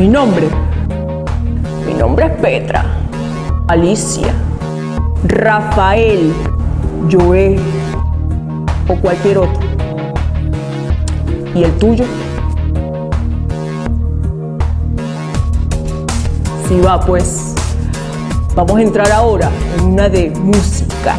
Mi nombre. Mi nombre es Petra. Alicia. Rafael. Joé. O cualquier otro. ¿Y el tuyo? Si va pues. Vamos a entrar ahora en una de música.